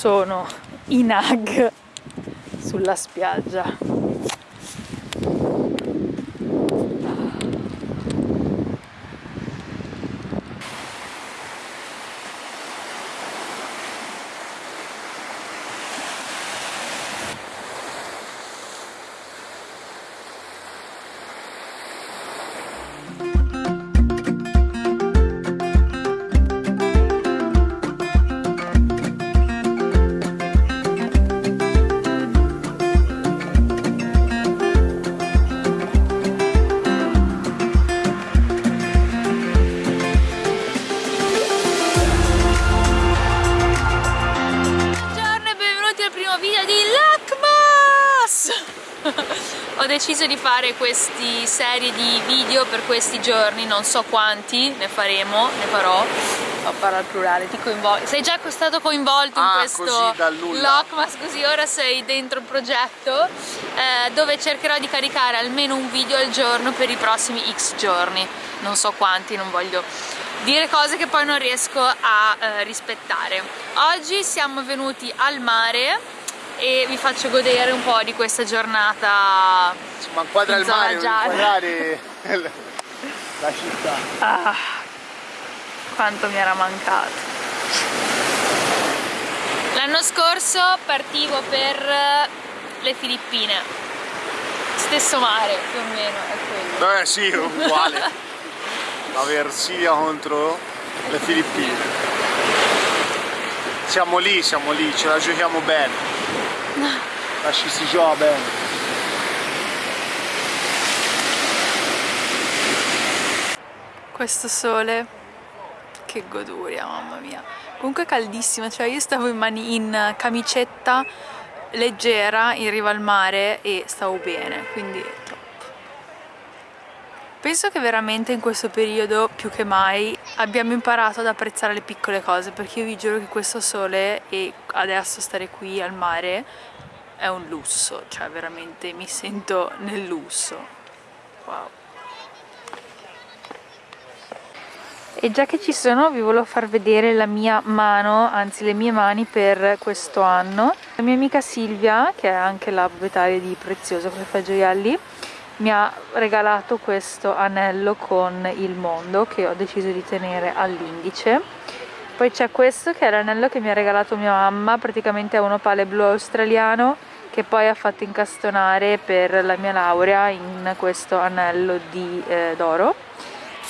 sono i nag sulla spiaggia deciso di fare queste serie di video per questi giorni, non so quanti ne faremo, ne farò. Ho parlato al plurale, ti coinvolgo. Sei già stato coinvolto ah, in questo Lockmas, così ora sei dentro il progetto eh, dove cercherò di caricare almeno un video al giorno per i prossimi X giorni. Non so quanti, non voglio dire cose che poi non riesco a eh, rispettare. Oggi siamo venuti al mare e vi faccio godere un po' di questa giornata ma inquadra il mare, inquadrare la città. Ah, quanto mi era mancato. L'anno scorso partivo per le Filippine. Stesso mare più o meno è quello. Eh sì, uguale. La Versilia contro le Filippine. Siamo lì, siamo lì, ce la giochiamo bene Lasci si gioca bene. Questo sole, che goduria, mamma mia. Comunque caldissimo, cioè io stavo in, mani, in camicetta leggera in riva al mare e stavo bene, quindi. Penso che veramente in questo periodo più che mai abbiamo imparato ad apprezzare le piccole cose perché io vi giuro che questo sole e adesso stare qui al mare è un lusso, cioè veramente mi sento nel lusso. Wow. E già che ci sono vi volevo far vedere la mia mano, anzi le mie mani per questo anno. La mia amica Silvia, che è anche la proprietaria di Prezioso Caffè Gioielli, mi ha regalato questo anello con il mondo che ho deciso di tenere all'indice. Poi c'è questo che è l'anello che mi ha regalato mia mamma praticamente è un opale blu australiano che poi ha fatto incastonare per la mia laurea in questo anello eh, d'oro.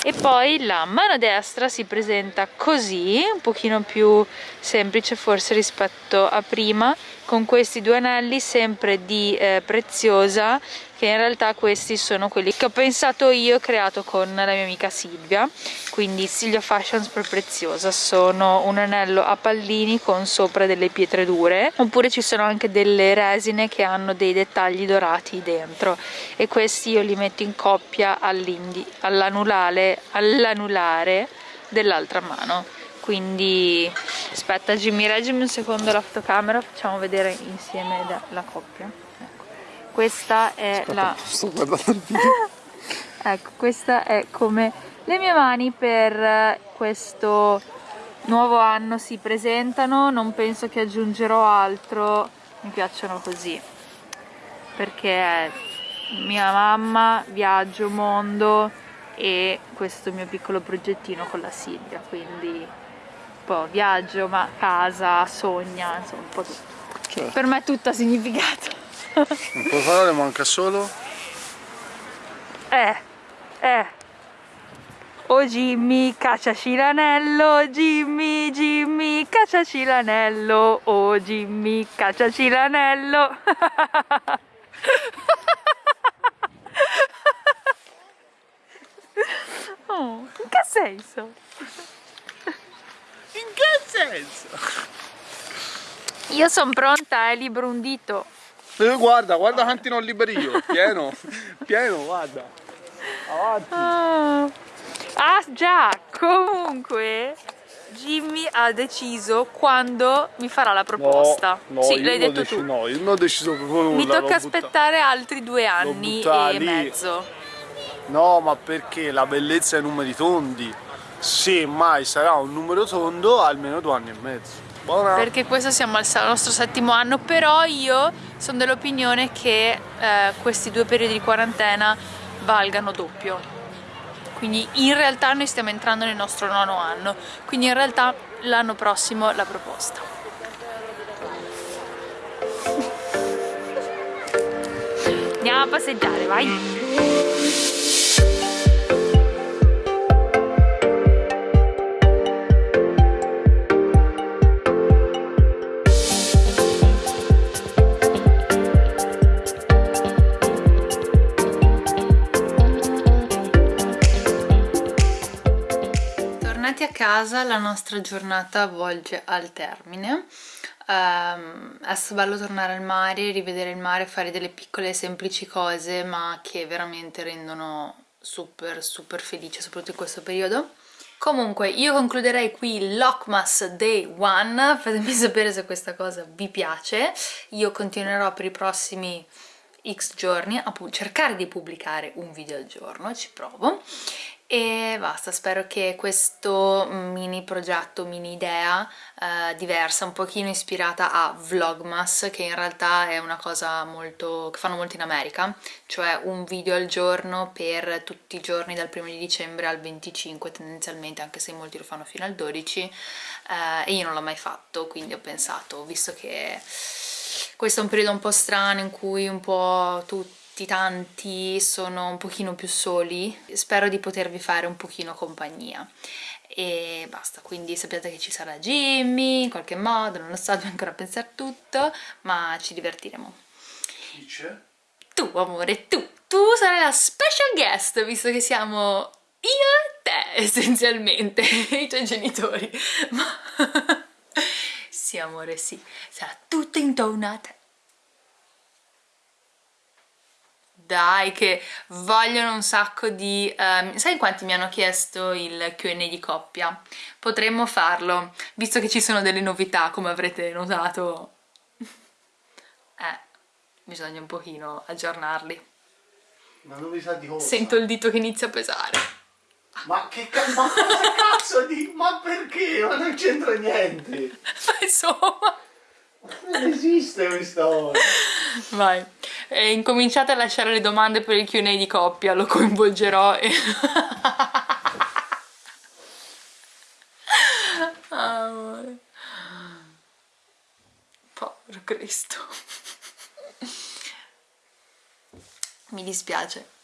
E poi la mano destra si presenta così un pochino più semplice forse rispetto a prima con questi due anelli sempre di eh, preziosa che in realtà questi sono quelli che ho pensato io e creato con la mia amica Silvia quindi Silvia Fashions per preziosa sono un anello a pallini con sopra delle pietre dure oppure ci sono anche delle resine che hanno dei dettagli dorati dentro e questi io li metto in coppia all'anulare all dell'altra mano quindi aspetta Jimmy reggimi un secondo la fotocamera facciamo vedere insieme la coppia. Questa è aspetta, la sto guardando il video ecco questa è come le mie mani per questo nuovo anno si presentano non penso che aggiungerò altro mi piacciono così perché mia mamma viaggio mondo e questo mio piccolo progettino con la Silvia quindi po' viaggio, ma casa, sogna, insomma un po' tutto. Certo. Per me è tutto ha significato. Un po' parole manca solo? Eh, eh. Oh Jimmy, cacciaci l'anello, Jimmy, Jimmy, cacciaci l'anello, oh Jimmy, cacciaci l'anello. oh, in che senso? In che senso? Io sono pronta, è libero un dito. Eh, guarda, guarda quanti non liberi io. Pieno, pieno, guarda. Avanti. Ah. ah già, comunque Jimmy ha deciso quando mi farà la proposta. No, no, sì, l'hai detto tu. No, io non ho deciso proprio nulla. Mi tocca aspettare altri due anni e lì. mezzo. No, ma perché la bellezza è numeri tondi se mai sarà un numero tondo almeno due anni e mezzo Buona. perché questo siamo al nostro settimo anno, però io sono dell'opinione che eh, questi due periodi di quarantena valgano doppio. Quindi in realtà noi stiamo entrando nel nostro nono anno, quindi in realtà l'anno prossimo la proposta. Andiamo a passeggiare, vai! Tornati a casa la nostra giornata volge al termine. Ehm, è bello tornare al mare, rivedere il mare, fare delle piccole semplici cose ma che veramente rendono super super felice soprattutto in questo periodo. Comunque io concluderei qui il Lockmas Day 1, fatemi sapere se questa cosa vi piace, io continuerò per i prossimi x giorni a cercare di pubblicare un video al giorno, ci provo e basta, spero che questo mini progetto, mini idea eh, diversa, un pochino ispirata a Vlogmas, che in realtà è una cosa molto che fanno molto in America, cioè un video al giorno per tutti i giorni dal primo di dicembre al 25 tendenzialmente, anche se molti lo fanno fino al 12 eh, e io non l'ho mai fatto, quindi ho pensato, visto che questo è un periodo un po' strano in cui un po' tutti tanti sono un pochino più soli spero di potervi fare un pochino compagnia. E basta, quindi sappiate che ci sarà Jimmy in qualche modo, non lo so, devo ancora pensare tutto ma ci divertiremo. Chi c'è? tu amore, tu, tu sarai la special guest visto che siamo io e te essenzialmente i tuoi genitori. Ma sì amore, sì, sarà tutto intorno a te dai che vogliono un sacco di... Um, sai quanti mi hanno chiesto il Q&A di coppia? Potremmo farlo, visto che ci sono delle novità, come avrete notato. Eh, bisogna un pochino aggiornarli. Ma novità di cosa? Sento il dito che inizia a pesare. Ma che cazzo, ma cazzo di... Ma perché? Ma non c'entra niente. Ma insomma... Non esiste questa cosa. Vai. E incominciate a lasciare le domande per il Q&A di coppia, lo coinvolgerò e... Amore. Povero Cristo. Mi dispiace.